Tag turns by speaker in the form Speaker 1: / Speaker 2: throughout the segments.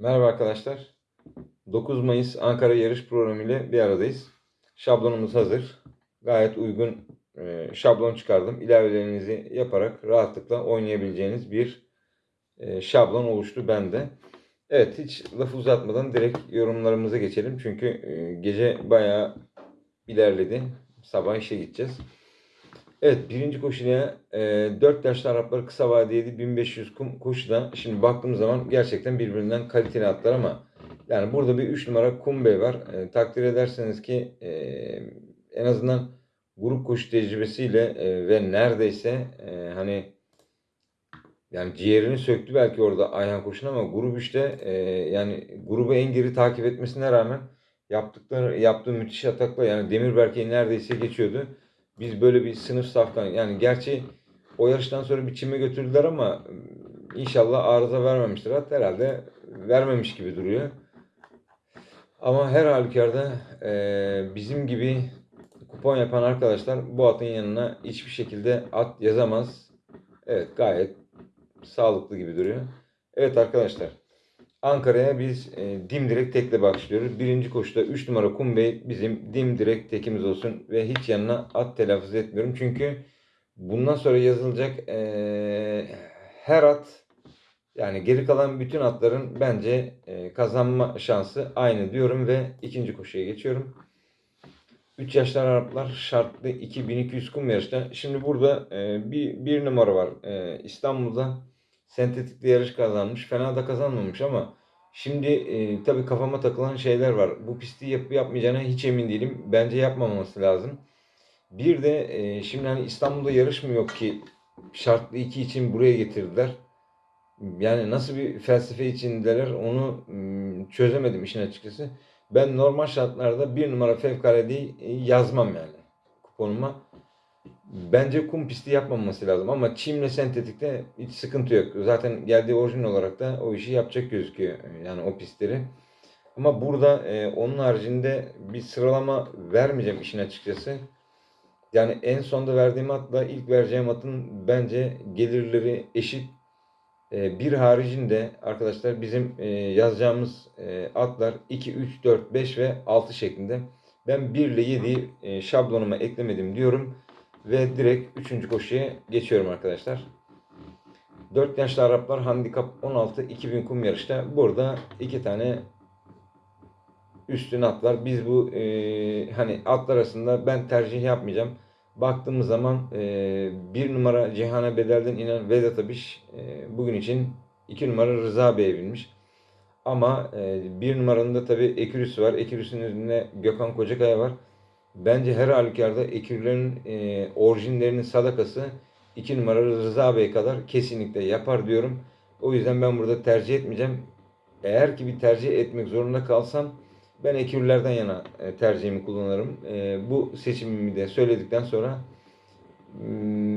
Speaker 1: Merhaba arkadaşlar. 9 Mayıs Ankara yarış programı ile bir aradayız. Şablonumuz hazır. Gayet uygun e, şablon çıkardım. İlavelerinizi yaparak rahatlıkla oynayabileceğiniz bir e, şablon oluştu bende. Evet hiç lafı uzatmadan direkt yorumlarımıza geçelim. Çünkü e, gece bayağı ilerledi. Sabah işe gideceğiz. Evet birinci koşuya e, 4 yaşlı Araplar kısa vadeli 1500 kum koşuda şimdi baktığım zaman gerçekten birbirinden kaliteli atlar ama yani burada bir 3 numara Kumbe var. E, takdir ederseniz ki e, en azından grup koşu tecrübesiyle e, ve neredeyse e, hani yani ciğerini söktü belki orada Ayhan Koç'un ama grup işte e, yani grubu en geri takip etmesine rağmen yaptıkları yaptığı müthiş atakla yani Demirberk'i neredeyse geçiyordu. Biz böyle bir sınıf safkan yani gerçi o yarıştan sonra bir çime götürdüler ama inşallah arıza vermemiştir. Hatta herhalde vermemiş gibi duruyor. Ama her halükarda e, bizim gibi kupon yapan arkadaşlar bu atın yanına hiçbir şekilde at yazamaz. Evet gayet sağlıklı gibi duruyor. Evet arkadaşlar. Ankara'ya biz e, dimdirek tekle başlıyoruz. Birinci koşuda 3 numara Kumbey bizim dimdirek tekimiz olsun ve hiç yanına at telaffuz etmiyorum. Çünkü bundan sonra yazılacak e, her at yani geri kalan bütün atların bence e, kazanma şansı aynı diyorum ve ikinci koşuya geçiyorum. 3 yaşlar Araplar şartlı 2200 kum yarışta. Şimdi burada e, bir, bir numara var. E, İstanbul'da sentetikli yarış kazanmış. Fena da kazanmamış ama şimdi e, tabii kafama takılan şeyler var. Bu pisti yapıp yapmayacağına hiç emin değilim. Bence yapmaması lazım. Bir de e, şimdi hani İstanbul'da yarış mı yok ki şartlı 2 için buraya getirdiler. Yani nasıl bir felsefe içindeler onu çözemedim işin açıkçası. Ben normal şartlarda bir numara fevkaladeyi e, yazmam yani kuponuma. Bence kum pisti yapmaması lazım ama çimle sentetikte hiç sıkıntı yok. Zaten geldiği orijin olarak da o işi yapacak gözüküyor yani o pistleri. Ama burada e, onun haricinde bir sıralama vermeyeceğim işin açıkçası. Yani en sonda verdiğim atla ilk vereceğim atın bence gelirleri eşit. E, bir haricinde arkadaşlar bizim e, yazacağımız e, atlar 2, 3, 4, 5 ve 6 şeklinde. Ben 1 ile 7'yi e, şablonuma eklemedim diyorum. Ve direkt 3. koşuya geçiyorum arkadaşlar. 4 yaşlı Araplar handikap 16 2000 kum yarışta. Burada iki tane üstün atlar. Biz bu e, hani atlar arasında ben tercih yapmayacağım. Baktığımız zaman e, bir numara Cihan'a bedelden inen Vedat Abiş e, bugün için iki numara Rıza Bey'e binmiş. Ama e, bir numaranın da tabi Ekürüs var. Ekürüs'ün üzerinde Gökhan Kocakaya var. Bence her halükarda Ekürülerin e, orijinlerinin sadakası iki numara Rıza Bey kadar kesinlikle yapar diyorum. O yüzden ben burada tercih etmeyeceğim. Eğer ki bir tercih etmek zorunda kalsam ben ekürlerden yana e, tercihimi kullanırım. E, bu seçimimi de söyledikten sonra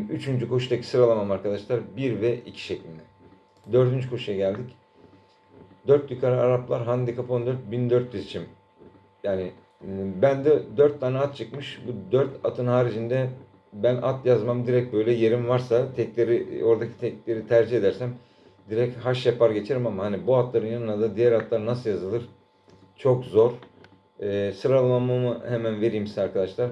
Speaker 1: 3. Hmm, koşudaki sıralamam arkadaşlar 1 ve 2 şeklinde. 4. koşuya geldik. 4 yukarı Araplar handikap 14 1400 için. Yani hmm, bende 4 tane at çıkmış. Bu 4 atın haricinde ben at yazmam direkt böyle yerim varsa tekleri oradaki tekleri tercih edersem direkt haş yapar geçerim ama hani bu atların yanına da diğer atlar nasıl yazılır çok zor. E, sıralamamı hemen vereyim size arkadaşlar.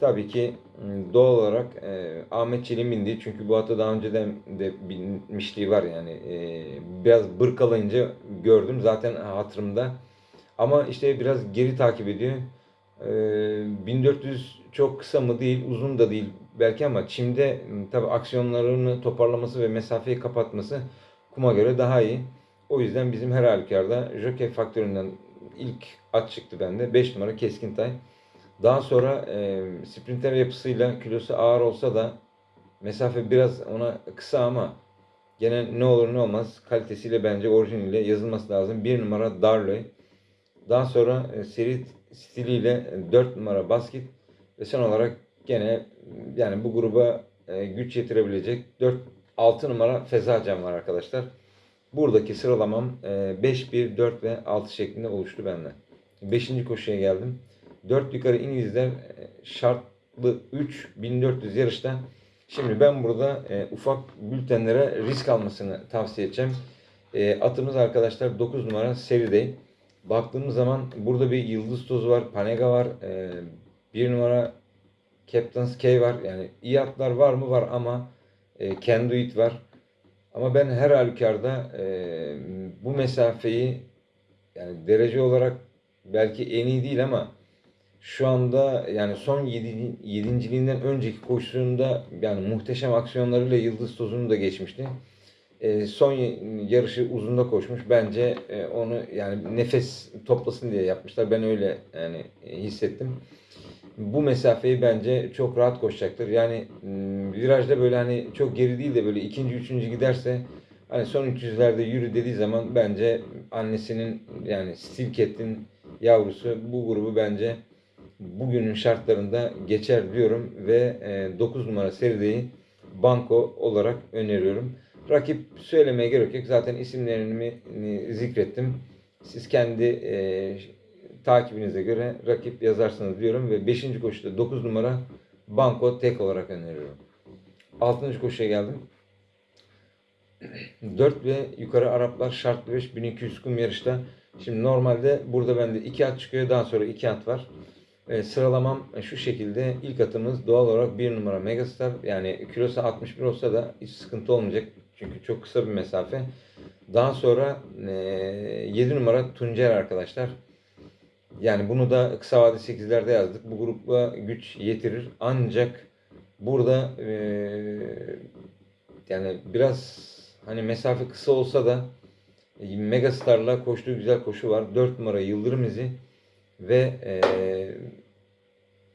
Speaker 1: Tabii ki ıı, doğal olarak e, Ahmet Çelik'in bindiği çünkü bu atı daha önceden de binmişliği var yani e, biraz bırkalayınca gördüm zaten hatırımda ama işte biraz geri takip ediyor e, 1400 çok kısa mı değil uzun da değil belki ama çimde tabi aksiyonlarını toparlaması ve mesafeyi kapatması kuma göre daha iyi o yüzden bizim her halükarda jockey faktöründen ilk at çıktı bende. 5 numara Keskin Tay. Daha sonra e, sprinter yapısıyla kilosu ağır olsa da mesafe biraz ona kısa ama gene ne olur ne olmaz kalitesiyle bence orijiniyle yazılması lazım. 1 numara Darley. Daha sonra e, seri stiliyle 4 numara Basket ve son olarak gene yani bu gruba e, güç yetirebilecek 4 6 numara Fezacan var arkadaşlar. Buradaki sıralamam 5, 1, 4 ve 6 şeklinde oluştu bende. 5. koşuya geldim. 4 yukarı İngilizler e, şartlı 3 1400 yarışta. Şimdi ben burada e, ufak bültenlere risk almasını tavsiye edeceğim. E, atımız arkadaşlar 9 numara seride. Baktığımız zaman burada bir yıldız tozu var, Panega var, e, 1 numara Captain's K var. Yani iyi atlar var mı? Var ama e, Can Do It var. Ama ben her halükarda e, bu mesafeyi yani derece olarak belki en iyi değil ama şu anda yani son 7. yedinciliğinden önceki koşusunda yani muhteşem aksiyonlarıyla Yıldız Tozu'nu da geçmişti. E, son yarışı uzunda koşmuş. Bence e, onu yani nefes toplasın diye yapmışlar. Ben öyle yani e, hissettim. Bu mesafeyi bence çok rahat koşacaktır. Yani virajda böyle hani çok geri değil de böyle ikinci, üçüncü giderse hani son 300'lerde yürü dediği zaman bence annesinin yani Stilket'in yavrusu bu grubu bence bugünün şartlarında geçer diyorum ve e, 9 numara serideyi banko olarak öneriyorum. Rakip söylemeye gerek yok. Zaten isimlerini zikrettim. Siz kendi e, takibinize göre rakip yazarsınız diyorum ve 5. koşuda 9 numara banko tek olarak öneriyorum. 6. koşuya geldim. 4 ve yukarı Araplar şartlı 5 1200 kum yarışta. Şimdi normalde burada bende 2 at çıkıyor. Daha sonra 2 at var. E, sıralamam şu şekilde. İlk atımız doğal olarak 1 numara Megastar. Yani kilosu 61 olsa da hiç sıkıntı olmayacak. Çünkü çok kısa bir mesafe. Daha sonra e, 7 numara Tuncer arkadaşlar. Yani bunu da kısa vade 8'lerde yazdık. Bu grupla güç yetirir. Ancak burada e, yani biraz hani mesafe kısa olsa da e, Megastar'la koştuğu güzel koşu var. 4 numara Yıldırım izi ve e,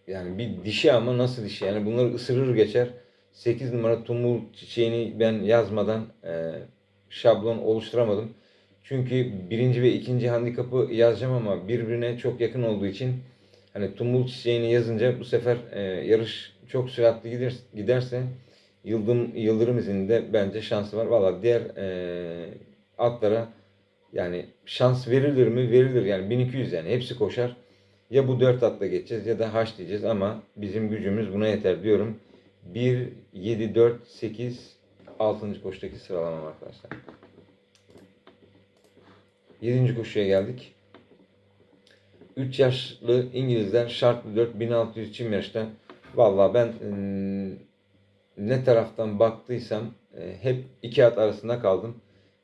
Speaker 1: yani bir dişi ama nasıl dişi? Yani bunları ısırır geçer. 8 numara Tumul çiçeğini ben yazmadan e, şablon oluşturamadım. Çünkü birinci ve ikinci handikapı yazacağım ama birbirine çok yakın olduğu için hani Tumul çiçeğini yazınca bu sefer e, yarış çok süratli gider, giderse Yıldırım, Yıldırım izinde bence şansı var. Valla diğer e, atlara yani şans verilir mi? Verilir. Yani 1200 yani hepsi koşar. Ya bu 4 atla geçeceğiz ya da haş diyeceğiz ama bizim gücümüz buna yeter diyorum. 1, 7, 4, 8, 6. koşudaki sıralamam arkadaşlar. 7. koşuya geldik. 3 yaşlı İngilizler şartlı 4 1600 çim yarışta. Valla ben ıı, ne taraftan baktıysam e, hep iki at arasında kaldım.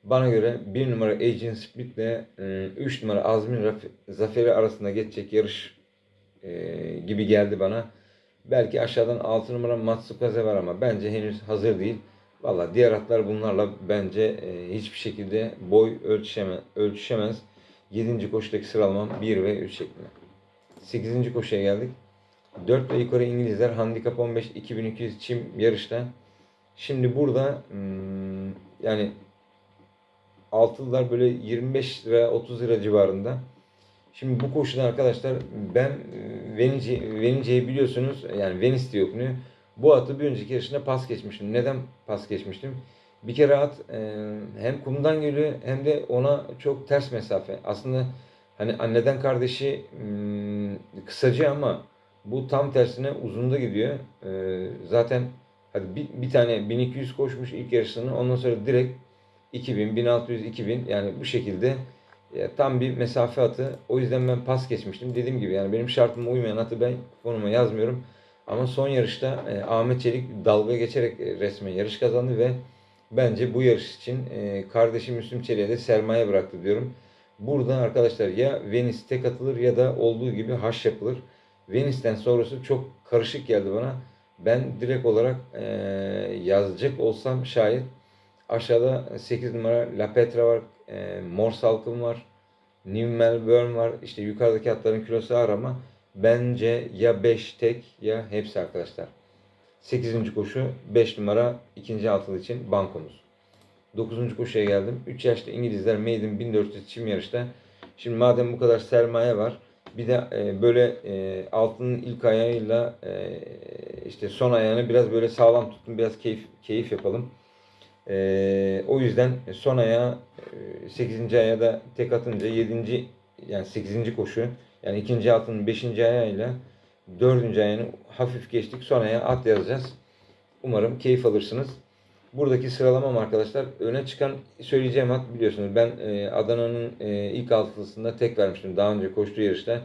Speaker 1: Bana göre 1 numara Agent Split ile 3 numara Azmin Zaferi arasında geçecek yarış gibi geldi bana. Belki aşağıdan 6 numara Matsukaze var ama bence henüz hazır değil. Valla diğer atlar bunlarla bence e, hiçbir şekilde boy ölçüşeme, ölçüşemez. 7. koşudaki sıralamam 1 ve 3 şeklinde. 8. koşuya geldik. 4 ve yukarı İngilizler handikap 15 2200 çim yarışta. Şimdi burada hmm, yani altılılar böyle 25 lira 30 lira civarında. Şimdi bu koşuda arkadaşlar ben Venice, Venice'yi biliyorsunuz yani Venice diye okunuyor. Bu atı bir önceki yarışında pas geçmiştim. Neden pas geçmiştim? Bir kere at e, hem kumdan geliyor hem de ona çok ters mesafe. Aslında hani anneden kardeşi hmm, kısacı ama bu tam tersine uzunda gidiyor. E, zaten hadi bir, bir tane 1200 koşmuş ilk yarışını ondan sonra direkt 2000, 1600, 2000 yani bu şekilde e, tam bir mesafe atı. O yüzden ben pas geçmiştim. Dediğim gibi yani benim şartıma uymayan atı ben konuma yazmıyorum. Ama son yarışta e, Ahmet Çelik dalga geçerek e, resmen yarış kazandı ve bence bu yarış için e, kardeşim Müslüm Çelik'e de sermaye bıraktı diyorum. Burada arkadaşlar ya Venice tek atılır ya da olduğu gibi haş yapılır. Venice'den sonrası çok karışık geldi bana. Ben direkt olarak e, yazacak olsam şayet aşağıda 8 numara La Petra var, e, Mor Salkım var, New Melbourne var. İşte yukarıdaki atların kilosu ağır ama bence ya 5 tek ya hepsi arkadaşlar. 8. koşu 5 numara ikinci altılı için bankomuz. 9. koşuya geldim. 3 yaşlı İngilizler Maiden 1400 çim yarışta. Şimdi madem bu kadar sermaye var bir de e, böyle e, altının ilk ayağıyla e, işte son ayağını biraz böyle sağlam tuttum. Biraz keyif keyif yapalım. E, o yüzden son ayağı e, 8. ayağa da tek atınca 7. yani 8. koşu yani ikinci altının 5. ayağıyla 4. ayağını hafif geçtik. Son ayağa at yazacağız. Umarım keyif alırsınız. Buradaki sıralamam arkadaşlar öne çıkan söyleyeceğim at biliyorsunuz ben e, Adana'nın e, ilk altısında tek vermiştim daha önce koştuğu yarışta.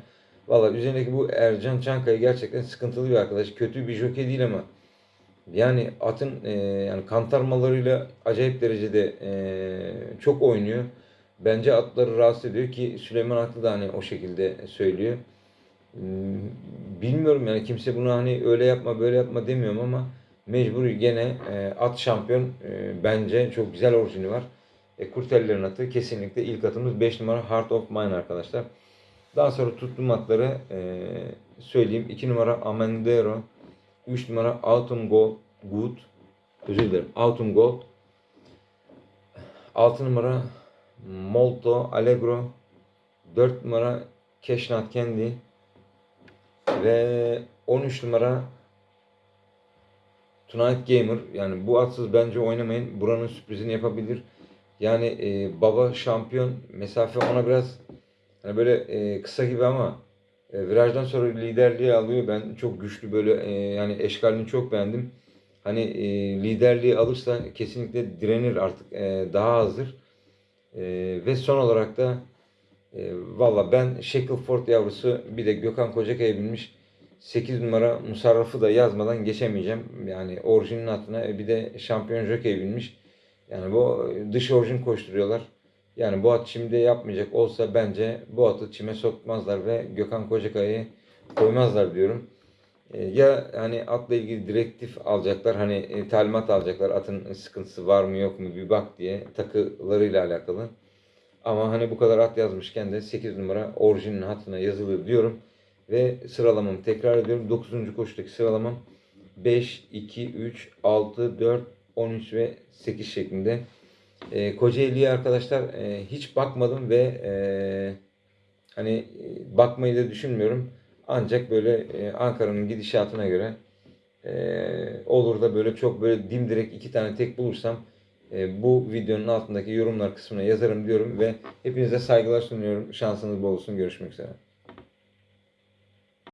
Speaker 1: Valla üzerindeki bu Ercan Çankaya gerçekten sıkıntılı bir arkadaş. Kötü bir jockey değil ama yani atın e, yani kantarmalarıyla acayip derecede e, çok oynuyor. Bence atları rahatsız ediyor ki Süleyman Aklı da hani o şekilde söylüyor. Hmm, Bilmiyorum yani kimse bunu hani öyle yapma böyle yapma demiyorum ama mecbur gene e, at şampiyon e, bence çok güzel orijini var. E, Kurtellerin atı kesinlikle ilk atımız 5 numara Heart of Mine arkadaşlar. Daha sonra tuttuğum atları e, söyleyeyim. 2 numara Amendero, 3 numara Autumn Gold, Good, özür dilerim Autumn Gold, 6 numara Molto Allegro, 4 numara Cashnut Candy ve 13 numara Tonight Gamer. Yani bu atsız bence oynamayın. Buranın sürprizini yapabilir. Yani e, baba şampiyon mesafe ona biraz hani böyle e, kısa gibi ama e, virajdan sonra liderliği alıyor. Ben çok güçlü böyle e, yani eşkalini çok beğendim. Hani e, liderliği alırsa kesinlikle direnir artık e, daha hazır. E, ve son olarak da e, Valla ben Shackleford yavrusu bir de Gökhan Kocakaya binmiş 8 numara Musarraf'ı da yazmadan geçemeyeceğim. Yani orijinin altına e, bir de şampiyon jockey binmiş. Yani bu dış orijin koşturuyorlar. Yani bu at şimdi yapmayacak olsa bence bu atı çime sokmazlar ve Gökhan Kocakaya'yı koymazlar diyorum. E, Ya hani atla ilgili direktif alacaklar hani e, talimat alacaklar atın sıkıntısı var mı yok mu bir bak diye takılarıyla alakalı. Ama hani bu kadar at yazmışken de 8 numara orijinin hatına yazılır diyorum. Ve sıralamamı tekrar ediyorum. 9. koşudaki sıralamam 5, 2, 3, 6, 4, 13 ve 8 şeklinde. E, Kocaeli'ye arkadaşlar e, hiç bakmadım ve e, hani e, bakmayı da düşünmüyorum. Ancak böyle e, Ankara'nın gidişatına göre e, olur da böyle çok böyle dimdirek iki tane tek bulursam e, bu videonun altındaki yorumlar kısmına yazarım diyorum ve hepinize saygılar sunuyorum. Şansınız bol olsun. Görüşmek üzere.